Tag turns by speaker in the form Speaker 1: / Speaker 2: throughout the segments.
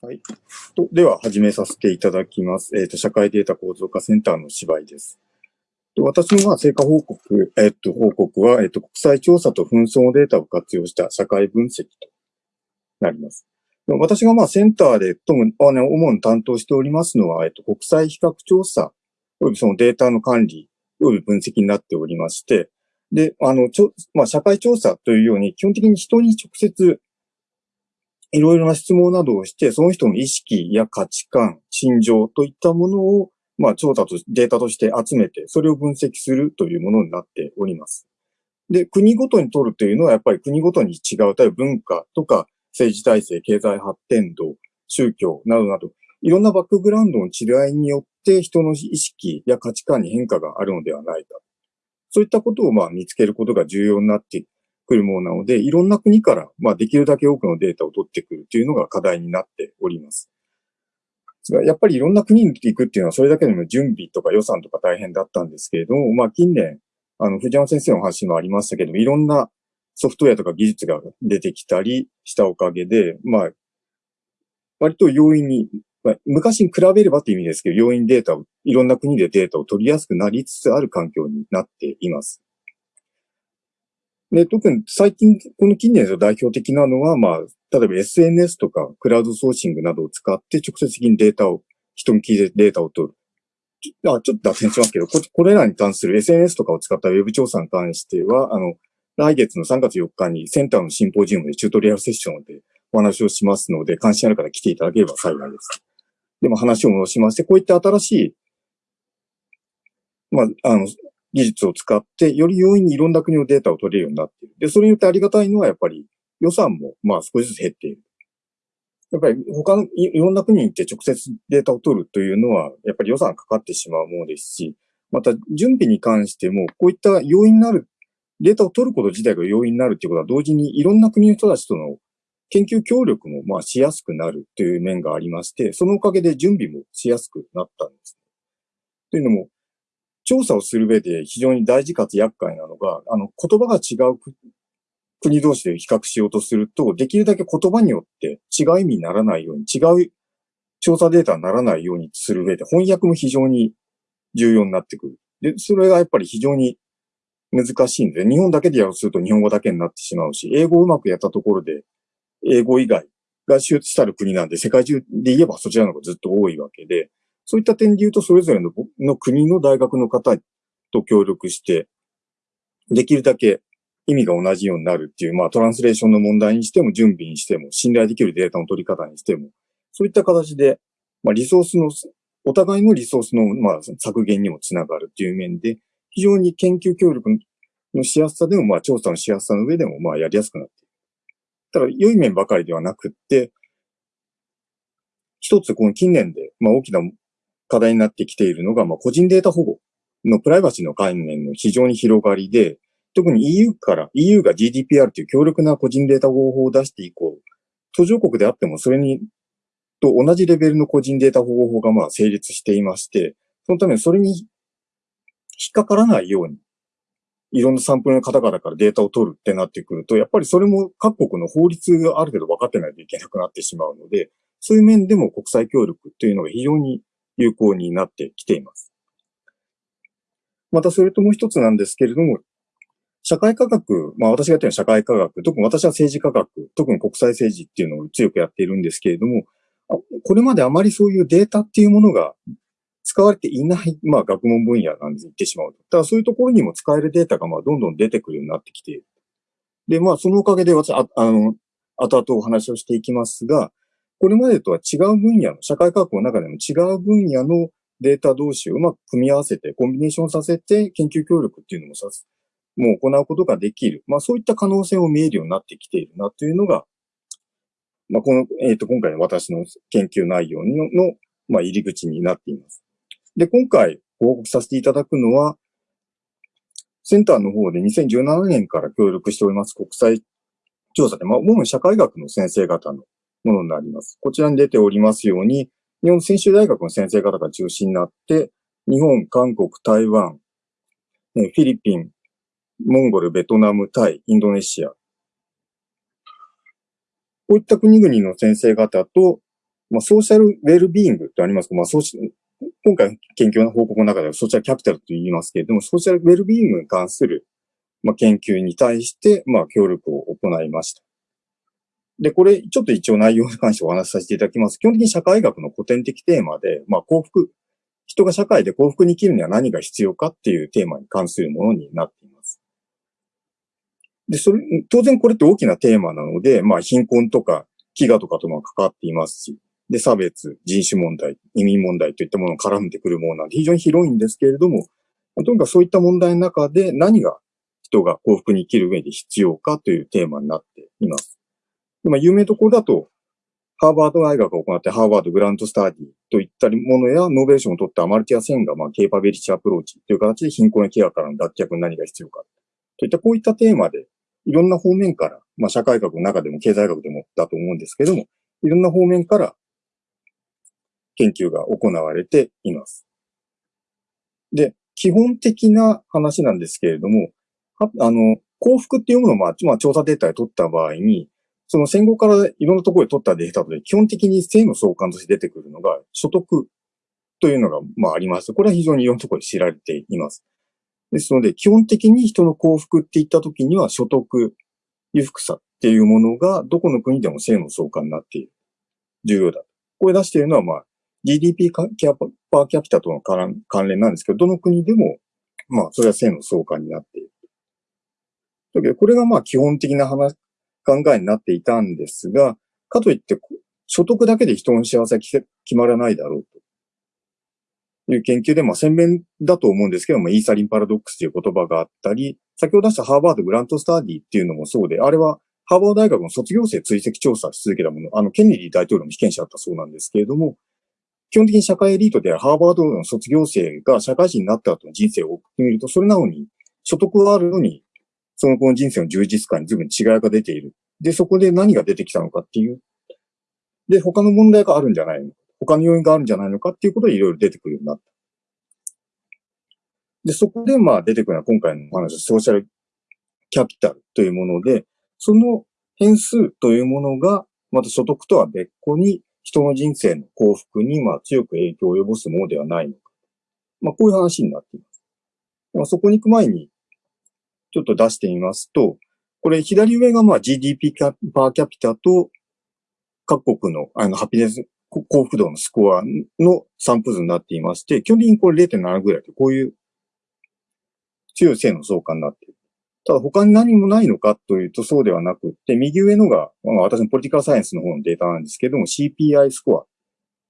Speaker 1: はい。とでは、始めさせていただきます。えっ、と、社会データ構造化センターの芝居です。と私の成果報告、えっ、と、報告は、えっ、と、国際調査と紛争のデータを活用した社会分析となります。私がまあセンターで、とも、あの、主に担当しておりますのは、えっ、と、国際比較調査、およびそのデータの管理、および分析になっておりまして、で、あの、ちょ、まあ、社会調査というように、基本的に人に直接、いろいろな質問などをして、その人の意識や価値観、心情といったものを、まあ、調査と、データとして集めて、それを分析するというものになっております。で、国ごとに取るというのは、やっぱり国ごとに違う、例えば文化とか、政治体制、経済発展度、宗教などなど、いろんなバックグラウンドの違いによって、人の意識や価値観に変化があるのではないか。そういったことをまあ見つけることが重要になってくるものなので、いろんな国からまあできるだけ多くのデータを取ってくるというのが課題になっております。やっぱりいろんな国に行くっていうのはそれだけでも準備とか予算とか大変だったんですけれども、まあ近年、あの藤山先生の話もありましたけども、いろんなソフトウェアとか技術が出てきたりしたおかげで、まあ、割と容易に、まあ、昔に比べればという意味ですけど、容易にデータを、いろんな国でデータを取りやすくなりつつある環境になっています。で、特に最近、この近年で代表的なのは、まあ、例えば SNS とかクラウドソーシングなどを使って直接的にデータを、人に聞いてデータを取る。あちょっと脱線しますけどこ、これらに関する SNS とかを使ったウェブ調査に関しては、あの、来月の3月4日にセンターのシンポジウムでチュートリアルセッションでお話をしますので、関心ある方来ていただければ幸いです。でも話を戻しまして、こういった新しい、まあ、あの、技術を使って、より容易にいろんな国のデータを取れるようになっている。で、それによってありがたいのは、やっぱり予算も、まあ少しずつ減っている。やっぱり他のいろんな国に行って直接データを取るというのは、やっぱり予算かかってしまうものですし、また準備に関しても、こういった要因になる、データを取ること自体が要因になるということは、同時にいろんな国の人たちとの研究協力もまあしやすくなるという面がありまして、そのおかげで準備もしやすくなったんです。というのも、調査をする上で非常に大事かつ厄介なのが、あの、言葉が違う国同士で比較しようとすると、できるだけ言葉によって違う意味にならないように、違う調査データにならないようにする上で、翻訳も非常に重要になってくる。で、それがやっぱり非常に難しいんで、日本だけでやろうとすると日本語だけになってしまうし、英語をうまくやったところで、英語以外が周知したる国なんで、世界中で言えばそちらの方がずっと多いわけで、そういった点で言うと、それぞれのの国の大学の方と協力して、できるだけ意味が同じようになるっていう、まあトランスレーションの問題にしても、準備にしても、信頼できるデータの取り方にしても、そういった形で、まあリソースの、お互いのリソースの、まあ削減にもつながるっていう面で、非常に研究協力のしやすさでも、まあ調査のしやすさの上でも、まあやりやすくなっている。ただ、良い面ばかりではなくって、一つこの近年で、まあ大きな課題になってきているのが、まあ、個人データ保護のプライバシーの概念の非常に広がりで、特に EU から、EU が GDPR という強力な個人データ保護法を出して以降、途上国であってもそれに、と同じレベルの個人データ保護法がまあ成立していまして、そのためにそれに引っかからないように、いろんなサンプルの方々からデータを取るってなってくると、やっぱりそれも各国の法律がある程度分かってないといけなくなってしまうので、そういう面でも国際協力というのが非常に有効になってきています。またそれともう一つなんですけれども、社会科学、まあ私がやってるのは社会科学、特に私は政治科学、特に国際政治っていうのを強くやっているんですけれども、これまであまりそういうデータっていうものが使われていない、まあ学問分野なんです、言ってしまうと。だからそういうところにも使えるデータがまあどんどん出てくるようになってきている。で、まあそのおかげで私、ああの、後々お話をしていきますが、これまでとは違う分野の、社会科学の中でも違う分野のデータ同士をうまく組み合わせて、コンビネーションさせて研究協力っていうのもさす、もう行うことができる。まあそういった可能性を見えるようになってきているなというのが、まあこの、えっ、と、今回の私の研究内容の、のまあ入り口になっています。で、今回報告させていただくのは、センターの方で2017年から協力しております国際調査で、まあ主に社会学の先生方のものになります。こちらに出ておりますように、日本専修大学の先生方が中心になって、日本、韓国、台湾、フィリピン、モンゴル、ベトナム、タイ、インドネシア。こういった国々の先生方と、まあ、ソーシャルウェルビーングってありますまあ、ソーシ今回研究の報告の中ではソーシャルキャピタルと言いますけれども、ソーシャルウェルビーイングに関する、まあ、研究に対して、まあ、協力を行いました。で、これ、ちょっと一応内容に関してお話しさせていただきます。基本的に社会学の古典的テーマで、まあ、幸福、人が社会で幸福に生きるには何が必要かっていうテーマに関するものになっています。で、それ、当然これって大きなテーマなので、まあ、貧困とか、飢餓とかとも関わっていますし、で、差別、人種問題、移民問題といったものを絡んでくるものなんで非常に広いんですけれども、とにかくそういった問題の中で何が人が幸福に生きる上で必要かというテーマになっています。まあ、有名どころだと、ハーバード大学が行って Harvard Grant Study といったものや、ノーベル賞を取ったアマルティア・センが、まあ、 capability approach という形で貧困や飢餓からの脱却に何が必要か。といったこういったテーマで、いろんな方面から、まあ、社会学の中でも経済学でもだと思うんですけども、いろんな方面から研究が行われています。で、基本的な話なんですけれども、あの、幸福っていうものを、まあ、まあ、調査データで取った場合に、その戦後からいろんなところで取ったデータで、基本的に性の相関として出てくるのが、所得というのが、まあ、あります。これは非常にいろんなところで知られています。ですので、基本的に人の幸福って言ったときには、所得、裕福さっていうものが、どこの国でも性の相関になっている。重要だ。これ出しているのは、まあ、GDP パーキャピタとの関連なんですけど、どの国でも、まあ、それは性の相関になっている。だけど、これがまあ、基本的な話、考えになっていたんですが、かといって、所得だけで人の幸せは決まらないだろうと。いう研究で、まあ、鮮明だと思うんですけども、イーサリンパラドックスという言葉があったり、先ほど出したハーバードグラントスタディっていうのもそうで、あれはハーバード大学の卒業生追跡調査し続けたもの、あの、ケネディ大統領の被験者だったそうなんですけれども、基本的に社会エリートであるハーバードの卒業生が社会人になった後の人生を送ってみると、それなのに、所得はあるのに、その子の人生の充実感に随分違いが出ている。で、そこで何が出てきたのかっていう。で、他の問題があるんじゃないの他の要因があるんじゃないのかっていうことでいろいろ出てくるようになった。で、そこでまあ出てくるのは今回のお話、ソーシャルキャピタルというもので、その変数というものが、また所得とは別個に人の人生の幸福にまあ強く影響を及ぼすものではないのか。まあこういう話になっています。まあ、そこに行く前にちょっと出してみますと、これ左上がまあ GDP パーキャピタと各国のあのハピネス幸福度のスコアの散布図になっていまして、基本的にこれ0.7ぐらいでこういう強い正の相関になっている。ただ他に何もないのかというとそうではなくて、右上のが、まあ、私の political science の方のデータなんですけども、CPI score。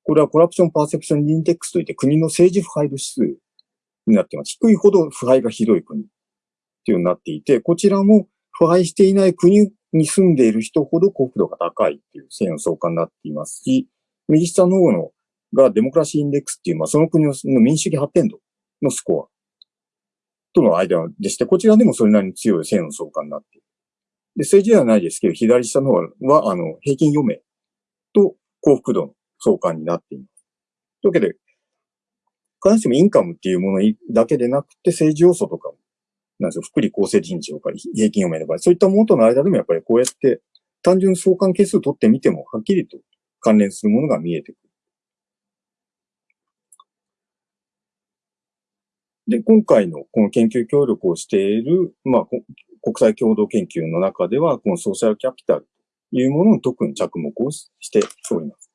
Speaker 1: これは corruption perception index といって国の政治腐敗度指数になっています。低いほど腐敗がひどい国というようになっていて、こちらも腐敗していない国に住んでいる人ほど幸福度が高いという正の相関になっていますし、右下の方のが democracy index っていう、まあ、その国の民主主義発展度のスコア。との間でして、こちらでもそれなりに強い性の相関になっている。で、政治ではないですけど、左下の方は、あの、平均余命と幸福度の相関になっています。というわけで、必ずしもインカムっていうものだけでなくて、政治要素とかも、なんですよ、福利厚生人事とか平均余命の場合、そういったものとの間でもやっぱりこうやって単純相関係数を取ってみても、はっきりと関連するものが見えてくる。で、今回のこの研究協力をしている、まあ、国際共同研究の中では、このソーシャルキャピタルというものに特に着目をしております。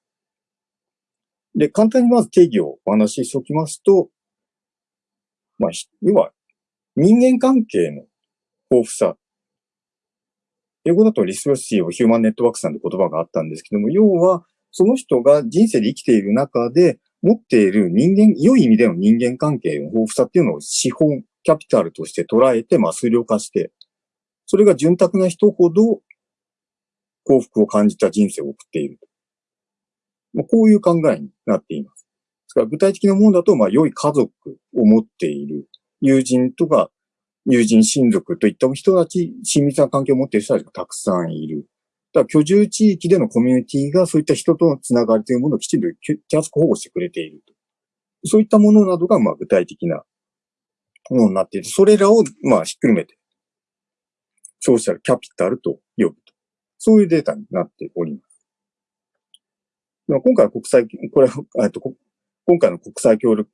Speaker 1: で、簡単にまず定義をお話ししておきますと、まあ、要は、人間関係の豊富さ。英語だとリスロシーをヒューマンネットワークさんって言葉があったんですけども、要は、その人が人生で生きている中で、持っている人間、良い意味での人間関係の豊富さっていうのを資本、キャピタルとして捉えて、まあ、数量化して、それが潤沢な人ほど幸福を感じた人生を送っている。まあ、こういう考えになっています。ですから具体的なものだと、まあ、良い家族を持っている友人とか、友人親族といった人たち、親密な関係を持っている人たちがたくさんいる。だから居住地域でのコミュニティがそういった人とのつながりというものをきちんと手厚く保護してくれていると。そういったものなどが、まあ、具体的なものになっていて、それらを、まあ、ひっくるめて、ソーシャルキャピタルと呼ぶと。そういうデータになっております。今回は国際、これ、えっと、今回の国際協力、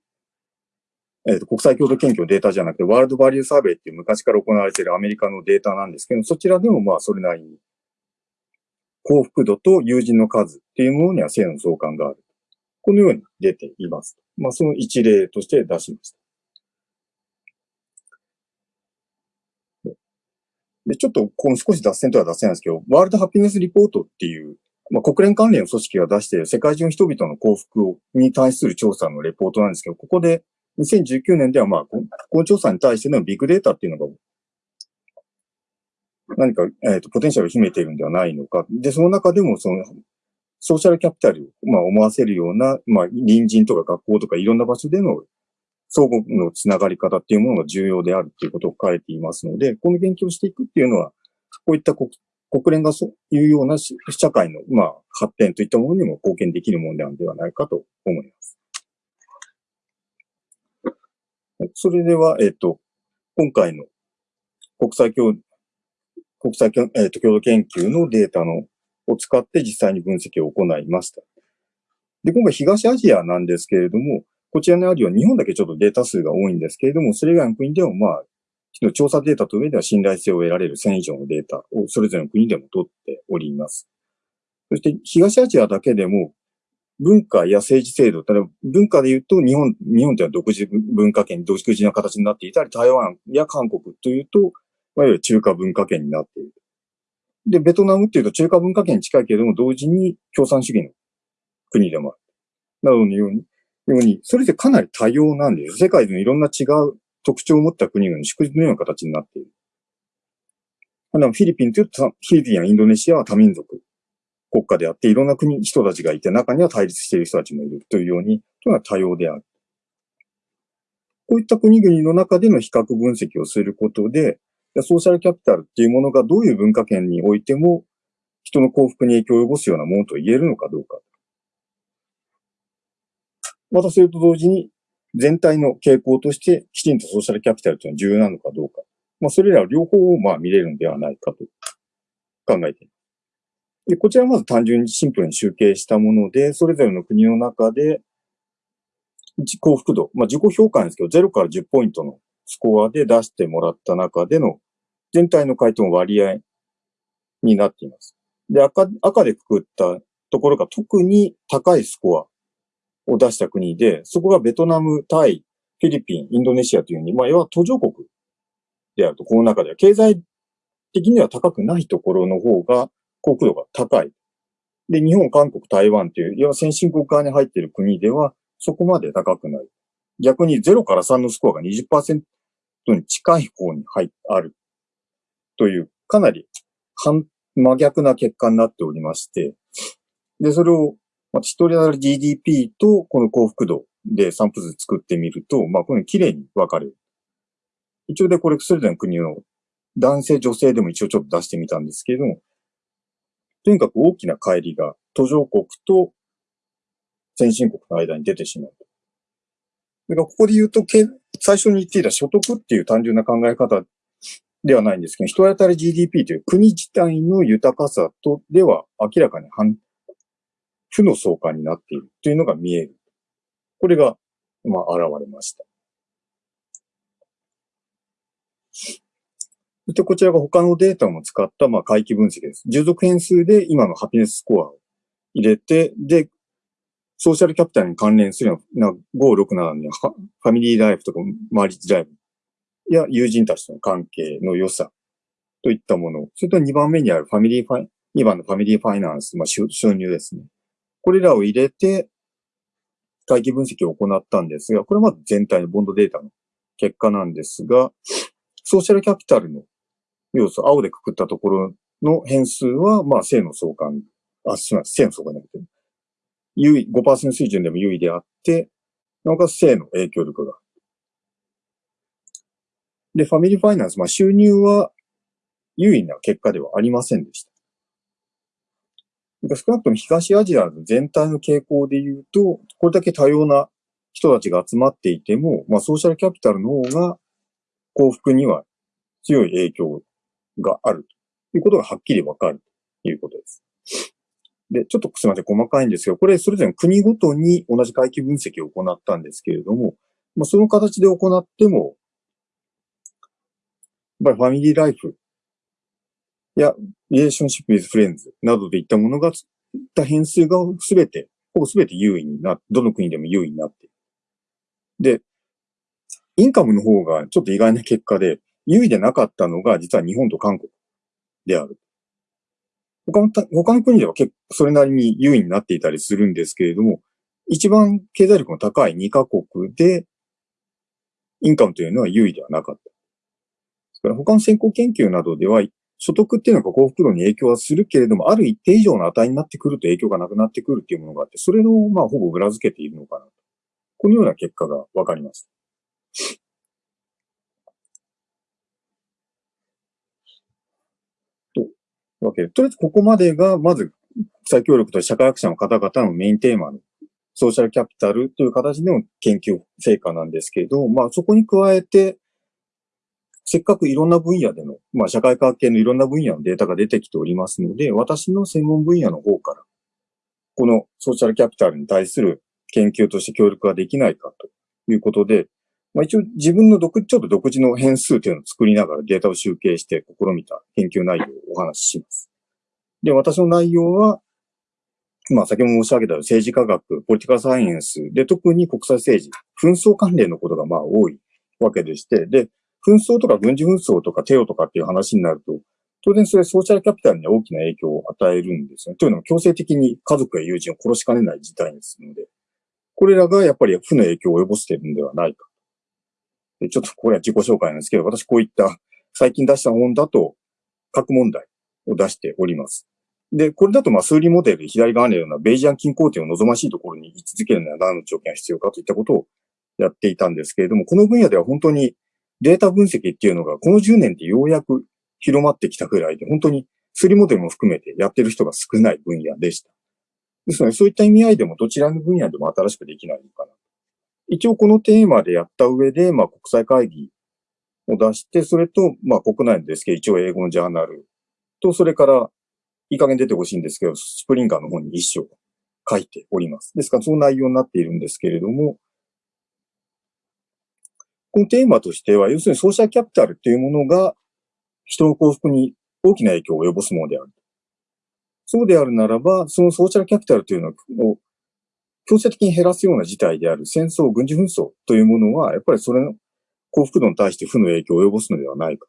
Speaker 1: えっと、国際共同研究のデータじゃなくて、ワールドバリューサーベイっていう昔から行われているアメリカのデータなんですけど、そちらでもまあそれなりに、幸福度と友人の数っていうものには性の相関がある。このように出ています。まあその一例として出しました。で、ちょっと、この少し脱線とは脱線なんですけど、ワールドハピネスリポートっていう、まあ、国連関連の組織が出している世界中の人々の幸福に対する調査のレポートなんですけど、ここで2019年ではまあ、この調査に対してのビッグデータっていうのが何か、えっ、ー、と、ポテンシャルを秘めているんではないのか。で、その中でも、その、ソーシャルキャピタルを、まあ、思わせるような、まあ、隣人とか学校とかいろんな場所での相互のつながり方っていうものが重要であるっていうことを書いていますので、この研究をしていくっていうのは、こういった国国連がそういうような社会の、まあ、発展といったものにも貢献できるものであるんではないかと思います。それでは、えっ、と、今回の国際共、国際、えっ、と、共同研究のデータのを使って実際に分析を行いました。で、今回東アジアなんですけれども、こちらにあるように日本だけちょっとデータ数が多いんですけれども、それ以外の国でもまあ、調査データと上では信頼性を得られる1000以上のデータをそれぞれの国でも取っております。そして東アジアだけでも文化や政治制度、例えば文化で言うと日本、日本では独自文化圏、独自な形になっていたり、台湾や韓国というと、いわゆる中華文化圏になっている。で、ベトナムっていうと中華文化圏に近いけれども、同時に共産主義の国でもある。などのように、ように、それでかなり多様なんです。世界のいろんな違う特徴を持った国の祝日のような形になっている。フィリピンというと、フィリピンやインドネシアは多民族国家であって、いろんな国、人たちがいて、中には対立している人たちもいるというように、というのは多様である。こういった国々の中での比較分析をすることで、ソーシャルキャピタルっていうものがどういう文化圏においても人の幸福に影響を及ぼすようなものと言えるのかどうか。またそれと同時に全体の傾向としてきちんとソーシャルキャピタルというのは重要なのかどうか。まあそれら両方をまあ見れるのではないかと考えています。で、こちらはまず単純にシンプルに集計したもので、それぞれの国の中で、幸福度、まあ自己評価ですけど、0から10ポイントのスコアで出してもらった中での全体の回答の割合になっています。で、赤、赤でくくったところが特に高いスコアを出した国で、そこがベトナム、タイ、フィリピン、インドネシアというふうに、まあ、要は途上国であると、この中では経済的には高くないところの方が幸福度が高い。で、日本、韓国、台湾という、いわ先進国側に入っている国では、そこまで高くない。逆に0から3のスコアが20%に近い方に入ある。という、かなり反、真逆な結果になっておりまして、で、それを、まあ、一人当たり GDP とこの幸福度で散布図作ってみると、まあ、この綺麗に分かれる。一応でこれ、それぞれの国の男性、女性でも一応ちょっと出してみたんですけれども、とにかく大きな乖離が途上国と先進国の間に出てしまう。だからここで言うと、最初に言っていた所得っていう単純な考え方ではないんですけど、人当たり GDP という国自体の豊かさとでは明らかに反、負の相関になっているというのが見える。これが、まあ、現れました。で、こちらが他のデータも使った、まあ、回帰分析です。従属変数で今の happiness score を入れて、で、ソーシャルキャピタルに関連するような、5、6、7に family life とか marriage life や友人たちとの関係の良さといったもの。それと2番目にある family fi、2番の family finance、まあ収入ですね。これらを入れて、回帰分析を行ったんですが、これはまず全体のボンドデータの結果なんですが、ソーシャルキャピタルの要素、青でくくったところの変数は、まあ、正の相関、あ、すみません、正の相関じゃなくて、優位、5%水準でも優位であって、なおかつ正の影響力が。で、ファミリーファイナンス、まあ収入は優位な結果ではありませんでした。少なくとも東アジア全体の傾向で言うと、これだけ多様な人たちが集まっていても、まあソーシャルキャピタルの方が幸福には強い影響があるということがはっきりわかるということです。で、ちょっとすみません、細かいんですけど、これそれぞれ国ごとに同じ回帰分析を行ったんですけれども、まあ、その形で行っても、やっぱりファミリーライフや、リレーションシップ with friends などでいったものが、った変数がすべて、ほぼすべて優位にな、どの国でも優位になっている。で、インカムの方がちょっと意外な結果で、優位でなかったのが実は日本と韓国である。他の、他の国では結構それなりに優位になっていたりするんですけれども、一番経済力の高い2カ国で、インカムというのは優位ではなかった。ですから他の先行研究などでは、所得っていうのが幸福度に影響はするけれども、ある一定以上の値になってくると影響がなくなってくるっていうものがあって、それをまあほぼ裏付けているのかなと。このような結果がわかります。とわけで、とりあえずここまでが、まず、国際協力と社会学者の方々のメインテーマのソーシャルキャピタルという形での研究成果なんですけど、まあそこに加えて、せっかくいろんな分野での、まあ社会科学系のいろんな分野のデータが出てきておりますので、私の専門分野の方から、このソーシャルキャピタルに対する研究として協力ができないかということで、まあ、一応自分の独、ちょっと独自の変数というのを作りながらデータを集計して試みた研究内容をお話しします。で、私の内容は、まあ先ほど申し上げた政治科学、ポリティカルサイエンスで特に国際政治、紛争関連のことがまあ多いわけでして、で、紛争とか軍事紛争とかテロとかっていう話になると、当然それソーシャルキャピタルに大きな影響を与えるんですよね。というのは強制的に家族や友人を殺しかねない事態ですので、これらがやっぱり負の影響を及ぼしているんではないか。ちょっとこれは自己紹介なんですけど、私こういった最近出した本だと核問題を出しております。で、これだとまあ数理モデルで左側のようなベイジアン均衡点を望ましいところに位置づけるのは何の条件が必要かといったことをやっていたんですけれども、この分野では本当にデータ分析っていうのがこの10年でようやく広まってきたぐらいで、本当に数理モデルも含めてやってる人が少ない分野でした。ですので、そういった意味合いでもどちらの分野でも新しくできないのかな。一応このテーマでやった上で、まあ国際会議を出して、それと、まあ国内ですけど、一応英語のジャーナルと、それから、いい加減出てほしいんですけど、スプリンガーの方に一章書いております。ですから、その内容になっているんですけれども、このテーマとしては、要するにソーシャルキャピタルというものが人の幸福に大きな影響を及ぼすものである。そうであるならば、そのソーシャルキャピタルというのを強制的に減らすような事態である戦争、軍事紛争というものは、やっぱりそれの幸福度に対して負の影響を及ぼすのではないか。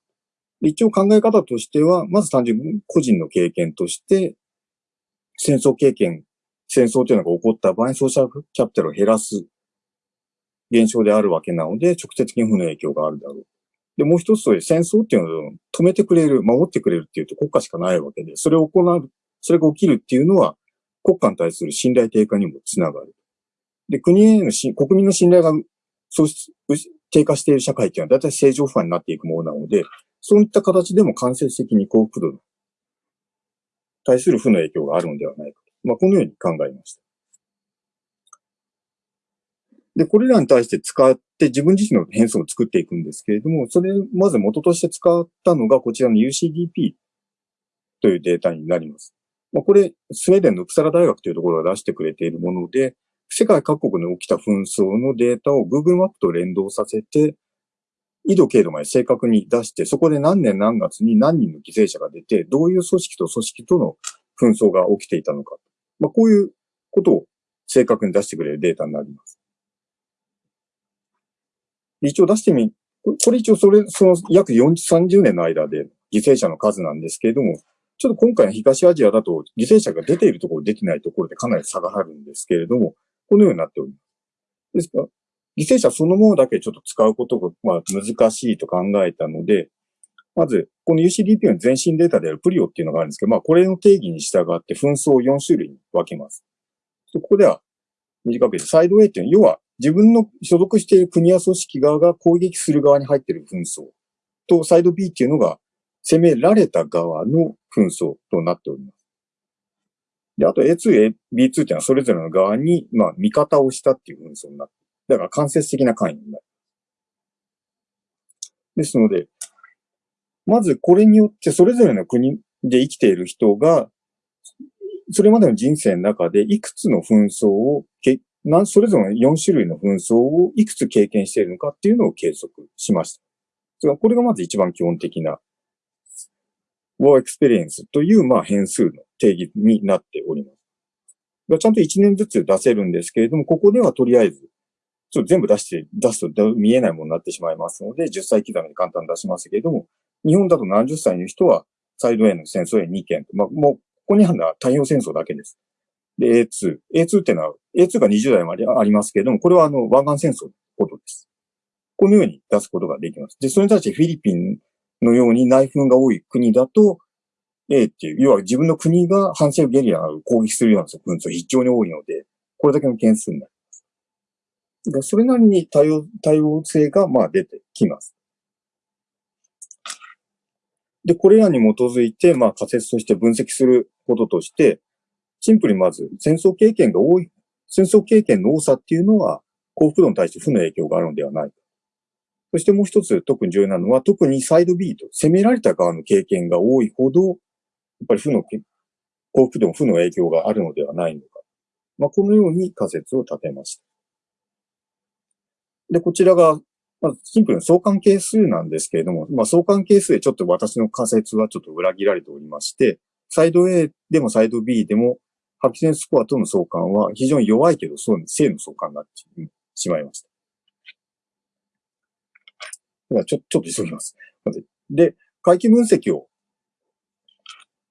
Speaker 1: 一応考え方としては、まず単純に個人の経験として、戦争経験、戦争というのが起こった場合ソーシャルキャピタルを減らす現象であるわけなので、直接的に負の影響があるだろう。で、もう一つと戦争っていうのを止めてくれる、守ってくれるっていうと国家しかないわけで、それを行う、それが起きるっていうのは、国家に対する信頼低下にもつながる。で、国へのし、国民の信頼がそう低下している社会っていうのは大体正常不安になっていくものなので、そういった形でも間接的に幸福度に対する負の影響があるのではないかと。まあ、このように考えました。で、これらに対して使って自分自身の変数を作っていくんですけれども、それ、まず元として使ったのがこちらの UCDP というデータになります。まあ、これ、スウェーデンのクサラ大学というところが出してくれているもので、世界各国に起きた紛争のデータを Google マップと連動させて、緯度経度まで正確に出して、そこで何年何月に何人の犠牲者が出て、どういう組織と組織との紛争が起きていたのか。まあ、こういうことを正確に出してくれるデータになります。一応出してみ、これ一応それ、その約40、30年の間で犠牲者の数なんですけれども、ちょっと今回の東アジアだと犠牲者が出ているところ、出てないところでかなり差があるんですけれども、このようになっております。ですから、犠牲者そのものだけちょっと使うことが、まあ、難しいと考えたので、まず、この UCDP の全身データであるプリオっていうのがあるんですけど、まあ、これの定義に従って紛争を4種類に分けます。ここでは、短く言って、サイド A っていうのは、要は自分の所属している国や組織側が攻撃する側に入っている紛争と、サイド B っていうのが、攻められた側の紛争となっております。で、あと A2、B2 っていうのはそれぞれの側に、まあ、味方をしたっていう紛争になって、だから間接的な関与になる。ですので、まずこれによってそれぞれの国で生きている人が、それまでの人生の中でいくつの紛争をけ、それぞれの4種類の紛争をいくつ経験しているのかっていうのを計測しました。これがまず一番基本的な War Experience という、まあ、変数の定義になっております。ちゃんと1年ずつ出せるんですけれども、ここではとりあえず、ちょっと全部出して、出すと見えないものになってしまいますので、10歳刻みに簡単に出しますけれども、日本だと70歳の人は、サイド A の戦争へ2件。まあ、もう、ここにあるのは太平洋戦争だけです。で、A2。A2 ってのは、A2 が20代までありますけれども、これはあの、湾岸戦争のことです。このように出すことができます。で、それに対してフィリピンのように内紛が多い国だと、A っていう、要は自分の国が反政府ゲリラを攻撃するような紛争非常に多いので、これだけの件数になります。それなりに多様、多様性がまあ出てきます。で、これらに基づいて、まあ仮説として分析することとして、シンプルにまず戦争経験が多い、戦争経験の多さっていうのは幸福度に対して負の影響があるのではないか。そしてもう一つ特に重要なのは、特にサイド B と攻められた側の経験が多いほど、やっぱり負の、幸福度も負の影響があるのではないのか。まあ、このように仮説を立てました。で、こちらが、まずシンプルな相関係数なんですけれども、まあ、相関係数でちょっと私の仮説はちょっと裏切られておりまして、サイド A でもサイド B でも、ハピセンスコアとの相関は非常に弱いけど、そう正の相関になってしまいました。ではちょ、ちょっと急ぎます。で、回帰分析を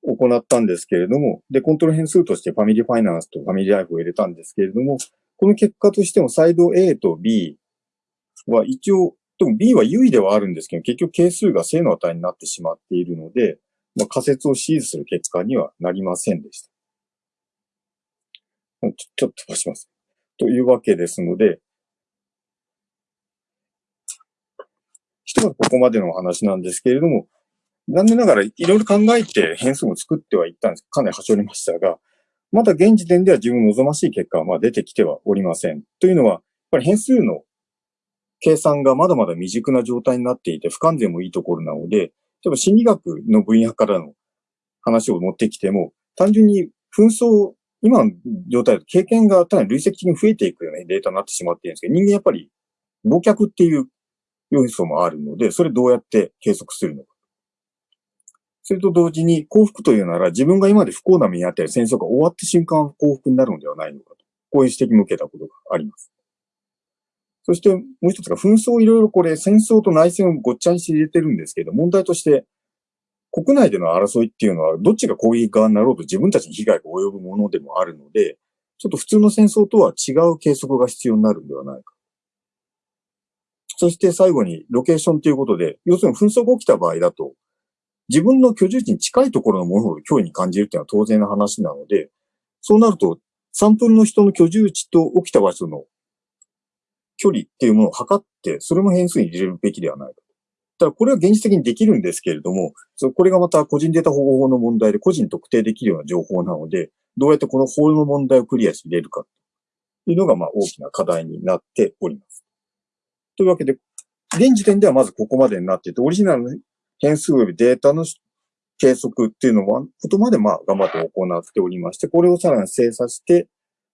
Speaker 1: 行ったんですけれども、で、コントロール変数としてファミリーファイナンスとファミリーライフを入れたんですけれども、この結果としてもサイド A と B は一応、でも B は優位ではあるんですけど、結局係数が正の値になってしまっているので、まあ、仮説を支持する結果にはなりませんでした。ちょちょっと飛ばします。というわけですので、ひとまずここまでの話なんですけれども、残念ながらいろいろ考えて変数も作ってはいったんです。かなり端折りましたが、まだ現時点では自分望ましい結果はまあ出てきてはおりません。というのは、やっぱり変数の計算がまだまだ未熟な状態になっていて不完全もいいところなので、例えば心理学の分野からの話を持ってきても、単純に紛争、今の状態だと経験が単に累積的に増えていくようなデータになってしまっているんですけど、人間やっぱり忘却っていう要素もあるので、それどうやって計測するのか。それと同時に幸福というなら自分が今まで不幸な目にあったり戦争が終わった瞬間幸福になるのではないのかと。こういう指摘も受けたことがあります。そしてもう一つが紛争いろいろこれ戦争と内戦をごっちゃにして入れてるんですけど、問題として国内での争いっていうのはどっちが攻撃側になろうと自分たちに被害が及ぶものでもあるので、ちょっと普通の戦争とは違う計測が必要になるんではないか。そして最後にロケーションということで、要するに紛争が起きた場合だと、自分の居住地に近いところのものほど脅威に感じるっていうのは当然の話なので、そうなると、サンプルの人の居住地と起きた場所の距離っていうものを測って、それも変数に入れるべきではないか。ただこれは現実的にできるんですけれども、これがまた個人データ保護法の問題で個人特定できるような情報なので、どうやってこの法の問題をクリアして入れるかというのがまあ大きな課題になっております。というわけで、現時点ではまずここまでになっていて、オリジナルの変数及びデータの計測っていうのは、ことまでまあ頑張って行っておりまして、これをさらに精査して、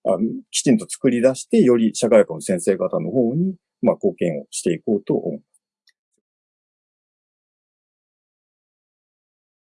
Speaker 1: あのきちんと作り出して、より社会科の先生方の方に、まあ、貢献をしていこうと思います。